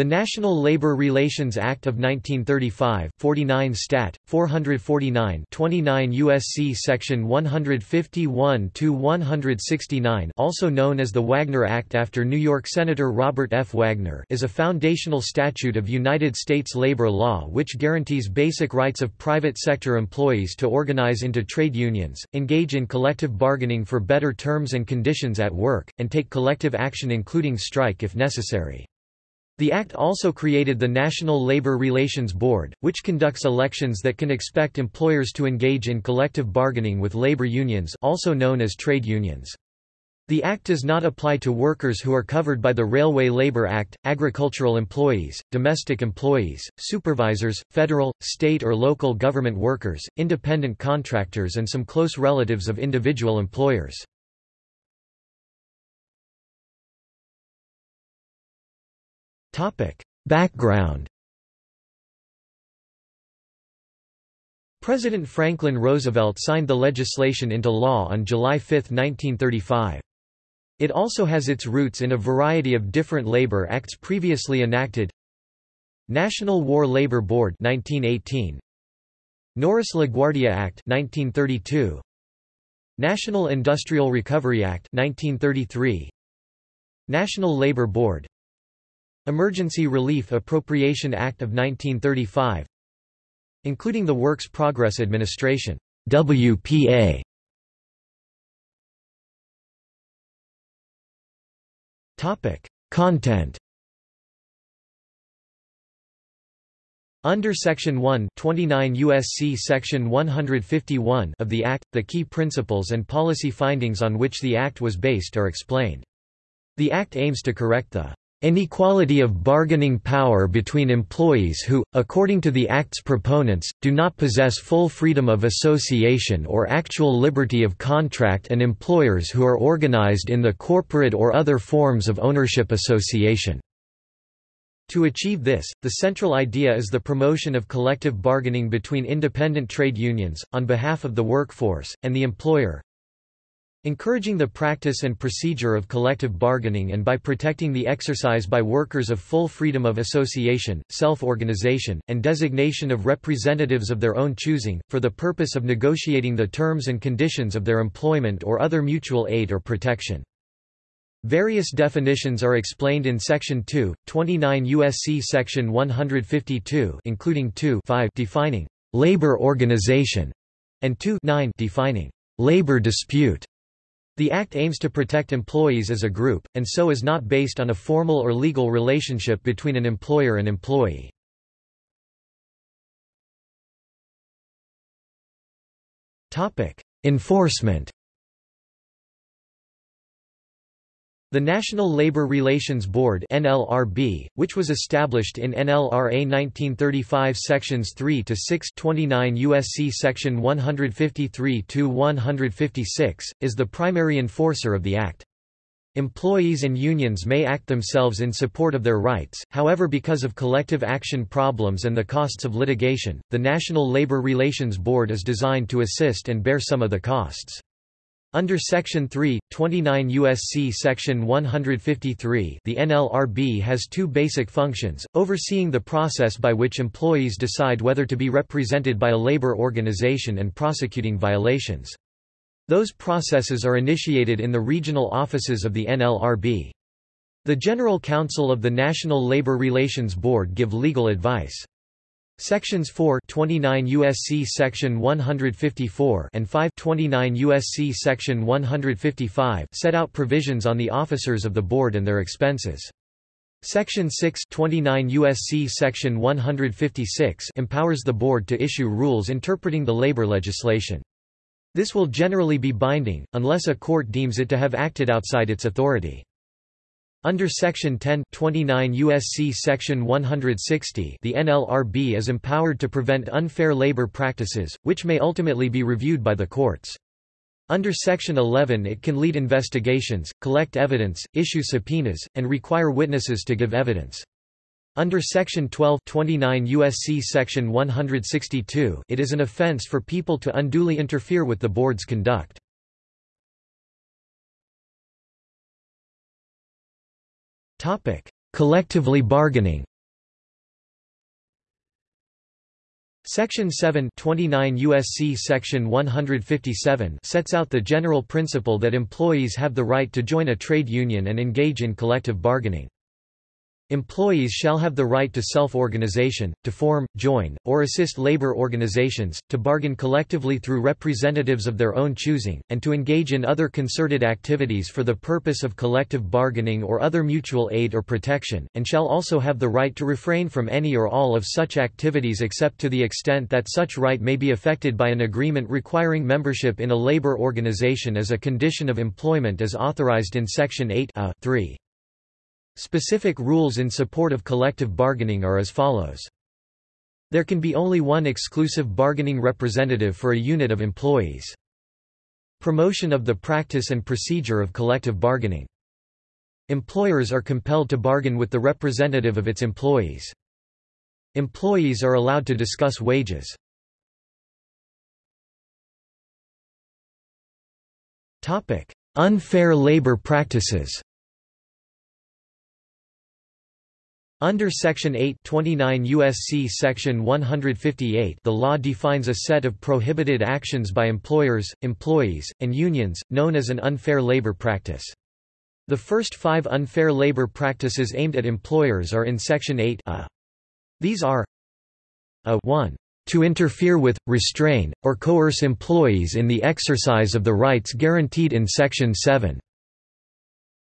The National Labor Relations Act of 1935 49 Stat. 449 29 U.S.C. Section 151-169 also known as the Wagner Act after New York Senator Robert F. Wagner is a foundational statute of United States labor law which guarantees basic rights of private sector employees to organize into trade unions, engage in collective bargaining for better terms and conditions at work, and take collective action including strike if necessary. The Act also created the National Labor Relations Board, which conducts elections that can expect employers to engage in collective bargaining with labor unions also known as trade unions. The Act does not apply to workers who are covered by the Railway Labor Act, agricultural employees, domestic employees, supervisors, federal, state or local government workers, independent contractors and some close relatives of individual employers. Background. President Franklin Roosevelt signed the legislation into law on July 5, 1935. It also has its roots in a variety of different labor acts previously enacted. National War Labor Board 1918 Norris LaGuardia Act 1932 National Industrial Recovery Act 1933 National Labor Board Emergency Relief Appropriation Act of 1935 including the Works Progress Administration WPA Topic Content Under Section 1 29 USC Section 151 of the Act, the key principles and policy findings on which the Act was based are explained. The Act aims to correct the Inequality of bargaining power between employees who, according to the Act's proponents, do not possess full freedom of association or actual liberty of contract and employers who are organized in the corporate or other forms of ownership association. To achieve this, the central idea is the promotion of collective bargaining between independent trade unions, on behalf of the workforce, and the employer, Encouraging the practice and procedure of collective bargaining and by protecting the exercise by workers of full freedom of association, self-organization, and designation of representatives of their own choosing, for the purpose of negotiating the terms and conditions of their employment or other mutual aid or protection. Various definitions are explained in Section 2, 29 U.S.C. Section 152 including 2 5 defining «labor organization» and 2 9 defining «labor dispute». The Act aims to protect employees as a group, and so is not based on a formal or legal relationship between an employer and employee. Enforcement The National Labor Relations Board NLRB, which was established in NLRA 1935 sections 3 to 6 29 USC section 153 to 156, is the primary enforcer of the act. Employees and unions may act themselves in support of their rights, however because of collective action problems and the costs of litigation, the National Labor Relations Board is designed to assist and bear some of the costs. Under Section 3, 29 U.S.C. Section 153 the NLRB has two basic functions, overseeing the process by which employees decide whether to be represented by a labor organization and prosecuting violations. Those processes are initiated in the regional offices of the NLRB. The General Counsel of the National Labor Relations Board give legal advice. Sections 4 29 USC section 154 and 5 29 USC section 155 set out provisions on the officers of the board and their expenses. Section 6 29 USC section 156 empowers the board to issue rules interpreting the labor legislation. This will generally be binding, unless a court deems it to have acted outside its authority. Under Section 10 29 USC Section 160 the NLRB is empowered to prevent unfair labor practices, which may ultimately be reviewed by the courts. Under Section 11 it can lead investigations, collect evidence, issue subpoenas, and require witnesses to give evidence. Under Section 12 29 USC Section 162 it is an offense for people to unduly interfere with the board's conduct. Topic: collectively bargaining Section 7 29 USC Section 157 sets out the general principle that employees have the right to join a trade union and engage in collective bargaining. Employees shall have the right to self-organization, to form, join, or assist labor organizations, to bargain collectively through representatives of their own choosing, and to engage in other concerted activities for the purpose of collective bargaining or other mutual aid or protection, and shall also have the right to refrain from any or all of such activities except to the extent that such right may be affected by an agreement requiring membership in a labor organization as a condition of employment as authorized in Section 8 a 3. Specific rules in support of collective bargaining are as follows. There can be only one exclusive bargaining representative for a unit of employees. Promotion of the practice and procedure of collective bargaining. Employers are compelled to bargain with the representative of its employees. Employees are allowed to discuss wages. Unfair labor practices Under Section 8 29 USC Section 158 the law defines a set of prohibited actions by employers, employees, and unions, known as an unfair labor practice. The first five unfair labor practices aimed at employers are in Section 8 a. These are a 1 to interfere with, restrain, or coerce employees in the exercise of the rights guaranteed in Section 7.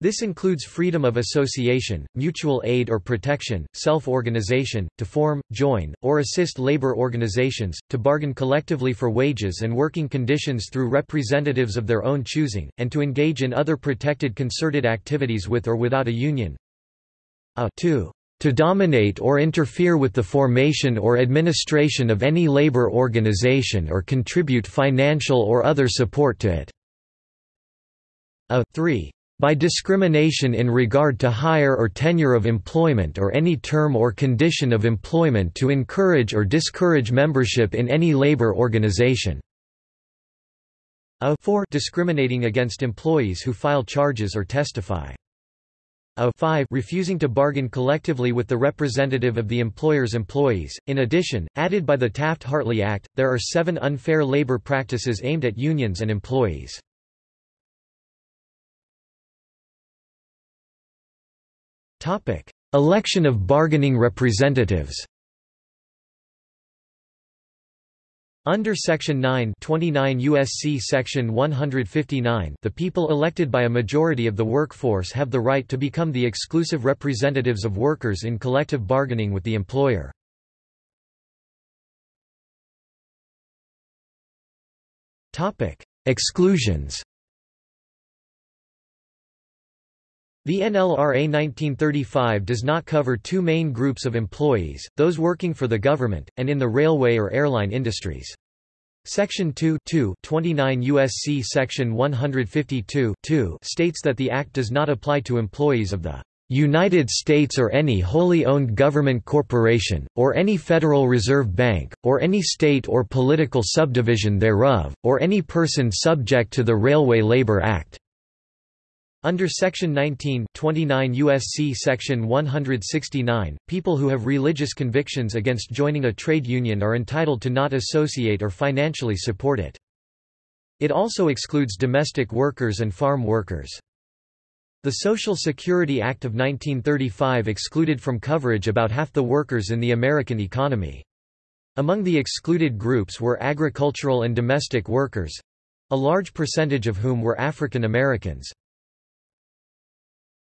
This includes freedom of association, mutual aid or protection, self-organization, to form, join, or assist labor organizations, to bargain collectively for wages and working conditions through representatives of their own choosing, and to engage in other protected concerted activities with or without a union. A 2 to dominate or interfere with the formation or administration of any labor organization or contribute financial or other support to it. A 3 by discrimination in regard to hire or tenure of employment or any term or condition of employment to encourage or discourage membership in any labor organization. A 4 discriminating against employees who file charges or testify. A 5 refusing to bargain collectively with the representative of the employer's employees. In addition, added by the Taft-Hartley Act, there are seven unfair labor practices aimed at unions and employees. Election of bargaining representatives. Under Section 9 29 USC Section 159 the people elected by a majority of the workforce have the right to become the exclusive representatives of workers in collective bargaining with the employer. Exclusions The NLRA 1935 does not cover two main groups of employees, those working for the government, and in the railway or airline industries. Section 2 2 29 U.S.C. Section 152 states that the Act does not apply to employees of the United States or any wholly owned government corporation, or any Federal Reserve Bank, or any state or political subdivision thereof, or any person subject to the Railway Labor Act. Under Section 19 29 USC Section 169, people who have religious convictions against joining a trade union are entitled to not associate or financially support it. It also excludes domestic workers and farm workers. The Social Security Act of 1935 excluded from coverage about half the workers in the American economy. Among the excluded groups were agricultural and domestic workers—a large percentage of whom were African Americans.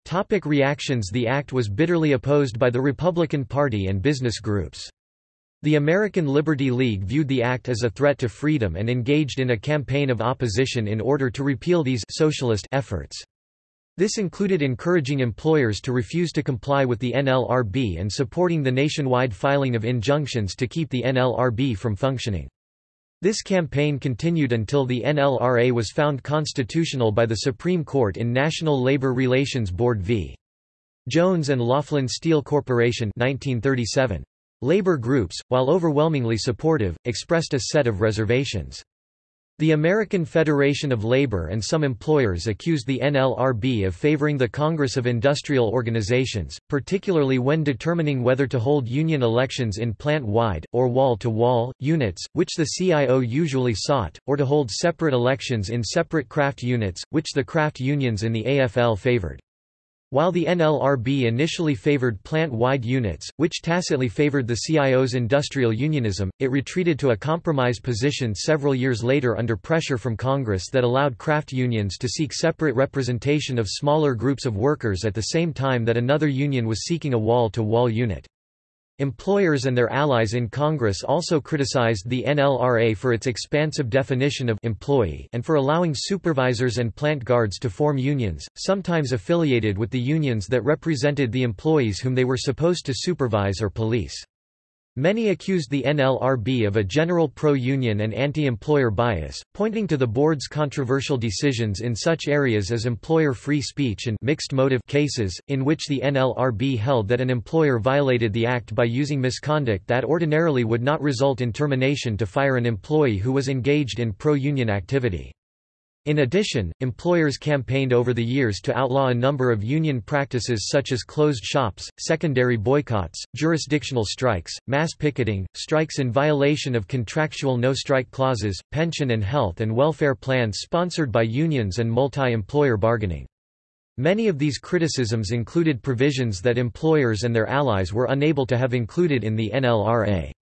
Topic reactions The act was bitterly opposed by the Republican Party and business groups. The American Liberty League viewed the act as a threat to freedom and engaged in a campaign of opposition in order to repeal these socialist efforts. This included encouraging employers to refuse to comply with the NLRB and supporting the nationwide filing of injunctions to keep the NLRB from functioning. This campaign continued until the NLRA was found constitutional by the Supreme Court in National Labor Relations Board v. Jones and Laughlin Steel Corporation 1937. Labor groups, while overwhelmingly supportive, expressed a set of reservations. The American Federation of Labor and some employers accused the NLRB of favoring the Congress of Industrial Organizations, particularly when determining whether to hold union elections in plant-wide, or wall-to-wall, -wall, units, which the CIO usually sought, or to hold separate elections in separate craft units, which the craft unions in the AFL favored. While the NLRB initially favored plant-wide units, which tacitly favored the CIO's industrial unionism, it retreated to a compromise position several years later under pressure from Congress that allowed craft unions to seek separate representation of smaller groups of workers at the same time that another union was seeking a wall-to-wall -wall unit. Employers and their allies in Congress also criticized the NLRA for its expansive definition of employee and for allowing supervisors and plant guards to form unions, sometimes affiliated with the unions that represented the employees whom they were supposed to supervise or police. Many accused the NLRB of a general pro-union and anti-employer bias, pointing to the board's controversial decisions in such areas as employer free speech and mixed motive cases, in which the NLRB held that an employer violated the act by using misconduct that ordinarily would not result in termination to fire an employee who was engaged in pro-union activity. In addition, employers campaigned over the years to outlaw a number of union practices such as closed shops, secondary boycotts, jurisdictional strikes, mass picketing, strikes in violation of contractual no-strike clauses, pension and health and welfare plans sponsored by unions and multi-employer bargaining. Many of these criticisms included provisions that employers and their allies were unable to have included in the NLRA.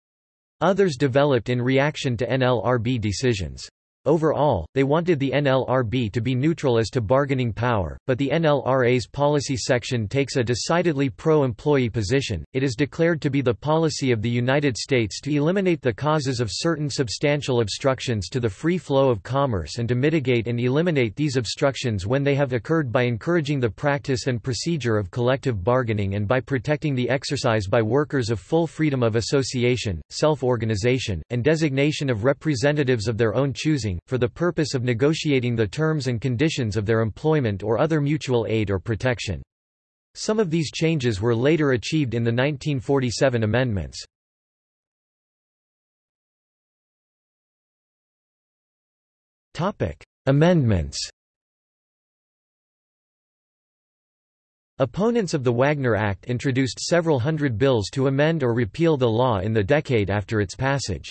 Others developed in reaction to NLRB decisions. Overall, they wanted the NLRB to be neutral as to bargaining power, but the NLRA's policy section takes a decidedly pro-employee position. It is declared to be the policy of the United States to eliminate the causes of certain substantial obstructions to the free flow of commerce and to mitigate and eliminate these obstructions when they have occurred by encouraging the practice and procedure of collective bargaining and by protecting the exercise by workers of full freedom of association, self-organization, and designation of representatives of their own choosing for the purpose of negotiating the terms and conditions of their employment or other mutual aid or protection. Some of these changes were later achieved in the 1947 amendments. Amendments Opponents of the Wagner Act introduced several hundred bills to amend or repeal the law in the decade after its passage.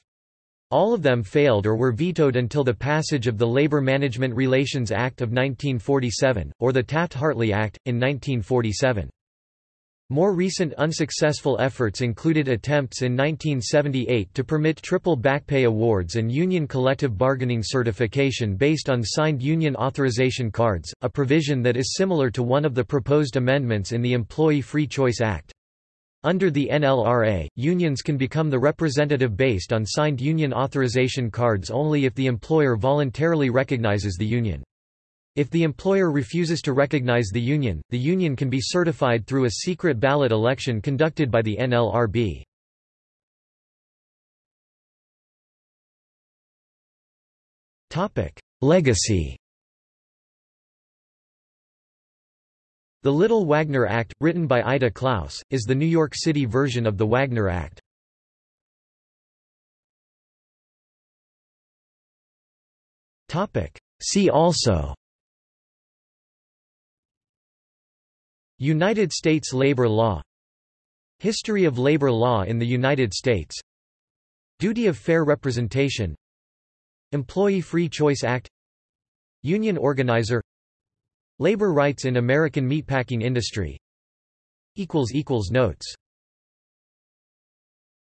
All of them failed or were vetoed until the passage of the Labor Management Relations Act of 1947, or the Taft-Hartley Act, in 1947. More recent unsuccessful efforts included attempts in 1978 to permit triple backpay awards and union collective bargaining certification based on signed union authorization cards, a provision that is similar to one of the proposed amendments in the Employee Free Choice Act. Under the NLRA, unions can become the representative based on signed union authorization cards only if the employer voluntarily recognizes the union. If the employer refuses to recognize the union, the union can be certified through a secret ballot election conducted by the NLRB. Legacy The Little Wagner Act, written by Ida Klaus, is the New York City version of the Wagner Act. See also United States labor law History of labor law in the United States Duty of fair representation Employee Free Choice Act Union organizer Labor rights in American meatpacking industry. Notes